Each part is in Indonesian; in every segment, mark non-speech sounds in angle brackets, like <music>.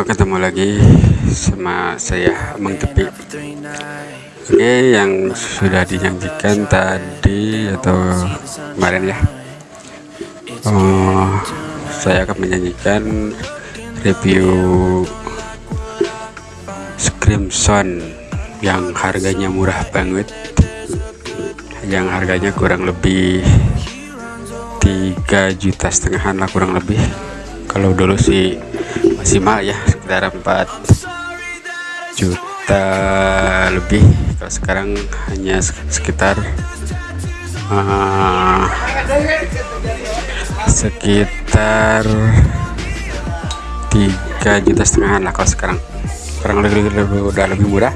ketemu lagi sama saya Mang Tepi. Oke yang sudah dijanjikan tadi atau kemarin ya. Oh, saya akan menjanjikan review Scrimson yang harganya murah banget yang harganya kurang lebih 3 juta setengahan lah kurang lebih. Kalau dulu sih mahal ya sekitar 4 juta lebih. Kalau sekarang hanya sekitar uh, sekitar 3 juta setengah lah kalau sekarang. Kurang lebih, lebih udah lebih murah.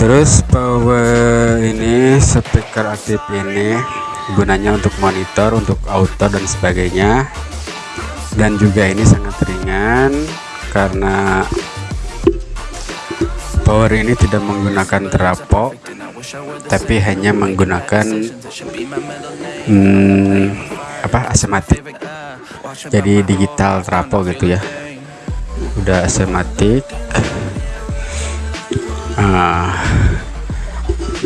Terus power ini speaker aktif ini gunanya untuk monitor untuk auto dan sebagainya dan juga ini sangat ringan karena power ini tidak menggunakan terapok tapi hanya menggunakan hmm, apa asematik. Jadi digital terapok gitu ya. Udah asematik. Uh,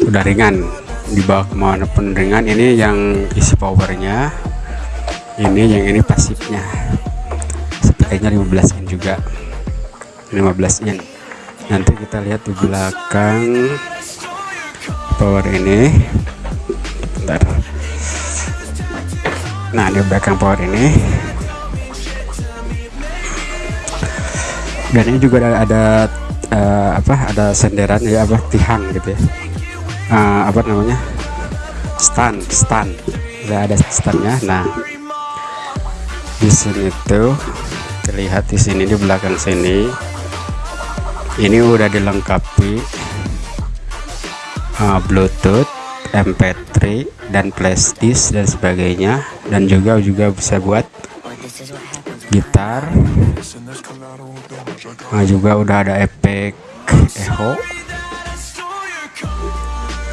udah ringan. Di bawah ke mana ringan. Ini yang isi powernya ini yang ini pasifnya. Sepertinya 15 in juga. 15 in. Nanti kita lihat di belakang power ini. Bentar. Nah di belakang power ini. Dan ini juga ada, ada uh, apa ada senderan ya apa tiang gitu ya. Uh, apa namanya? Stand stand. Ada standnya. Nah di sini tuh terlihat di sini di belakang sini. Ini udah dilengkapi uh, Bluetooth MP3 dan flashdisk dan sebagainya. Dan juga juga bisa buat gitar. Nah, juga udah ada efek echo.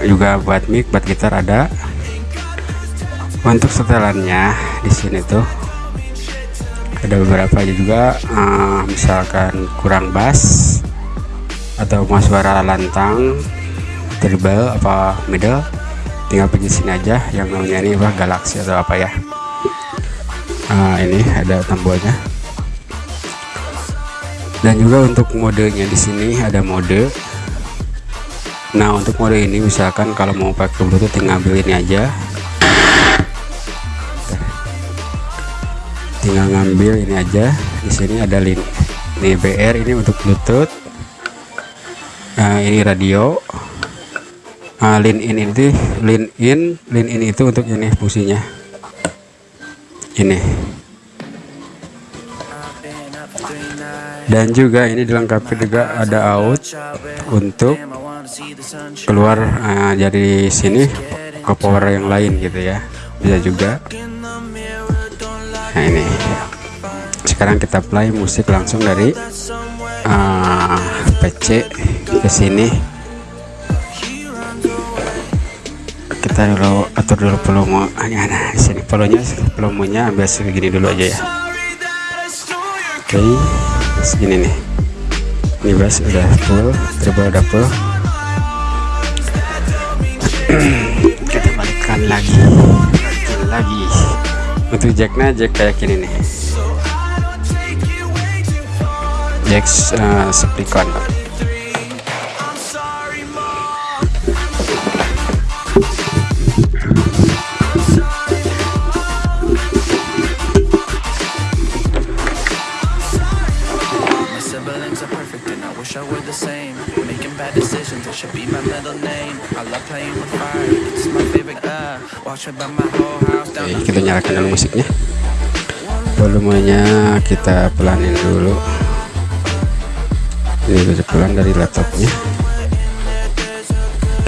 Juga buat mic buat gitar ada. Untuk setelannya di sini tuh ada beberapa juga uh, misalkan kurang bass atau mau suara lantang treble apa middle tinggal pergi sini aja yang namanya ini apa galaxy atau apa ya. Uh, ini ada tombolnya dan juga untuk modenya di sini ada mode. Nah untuk mode ini misalkan kalau mau pakai bluetooth tinggal ambil ini aja tinggal ngambil ini aja. Di sini ada link ini BR ini untuk Bluetooth. Nah ini radio. Nah, link in itu link in link in itu untuk ini fungsinya. Ini. Dan juga ini dilengkapi juga ada out untuk keluar uh, dari sini ke power yang lain gitu ya. Bisa juga nah ini. Sekarang kita play musik langsung dari uh, ah, PC ke sini. Kita dulu atur dulu volume hanya nah di sini volumenya volumenya ambil segini dulu aja ya. Oke okay, segini nih. Ini bass udah full treble udah full. <clears throat> Kita balikkan lagi. Lagi untuk jacknya jack kayak gini nih. Jack uh, seplicon Oke, kita nyalakan dulu musiknya. Volumenya kita pelanin dulu. Ini bisa pelan dari laptopnya.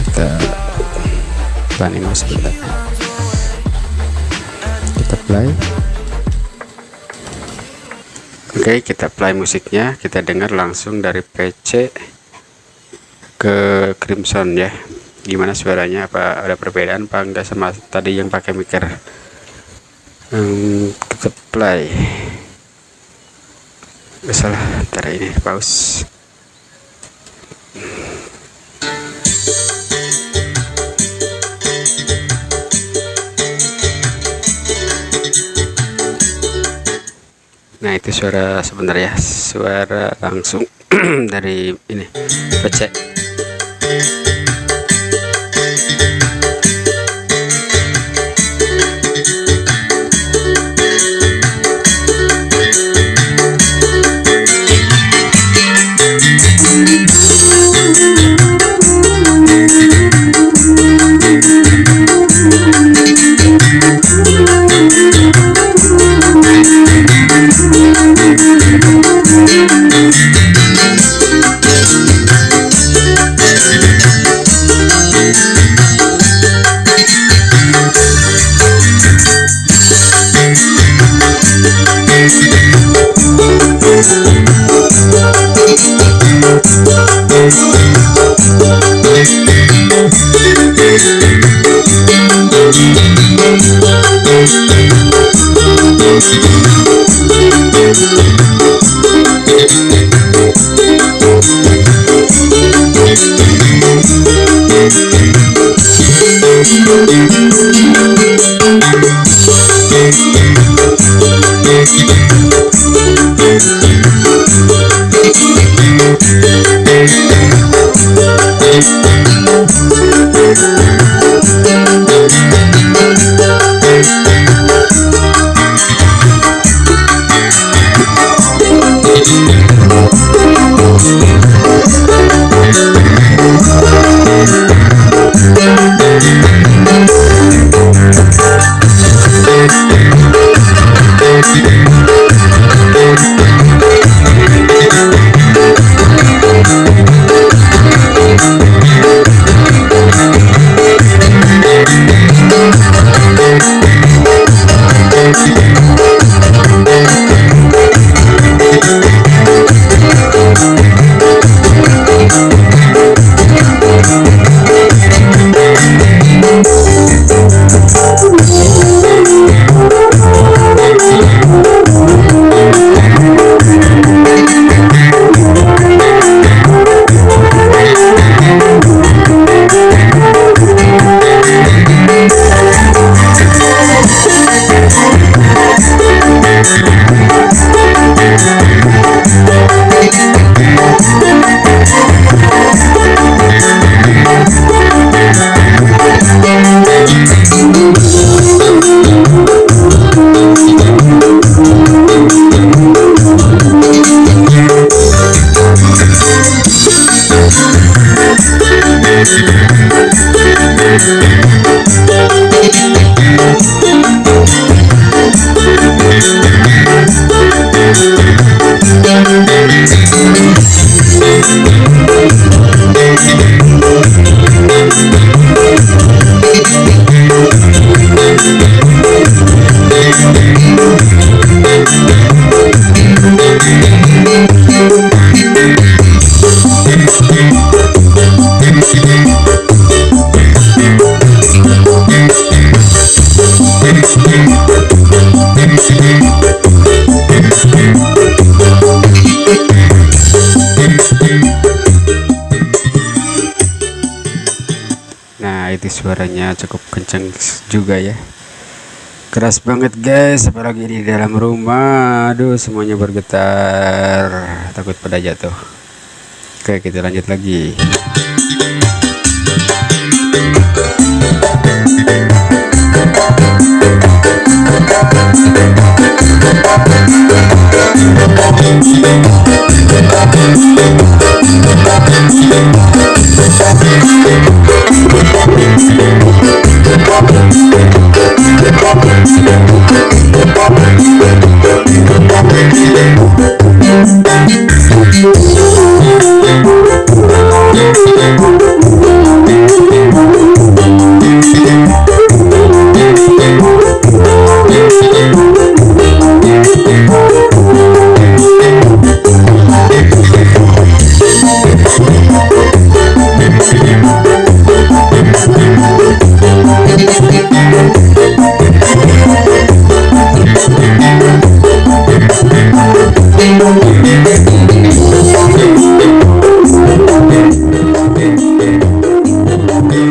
Kita pelanin musik sebentar. Kita play. Oke kita play musiknya. Kita dengar langsung dari PC ke Crimson ya gimana suaranya apa ada perbedaan apa enggak sama tadi yang pakai mikir play. Gak salah ntar ini pause. Nah itu suara sebenarnya suara langsung <clears throat> dari ini PC you. suaranya cukup kenceng juga ya. Keras banget guys apalagi di dalam rumah. Aduh semuanya bergetar. Takut pada jatuh. Oke kita lanjut lagi.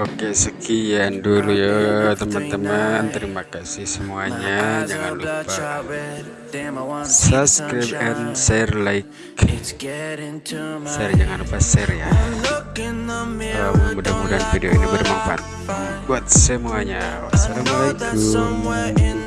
Oke sekian dulu ya teman-teman. Terima kasih semuanya. Jangan lupa subscribe and share like. Share jangan lupa share ya. Uh, mudah-mudahan video ini bermanfaat buat semuanya. Wassalamualaikum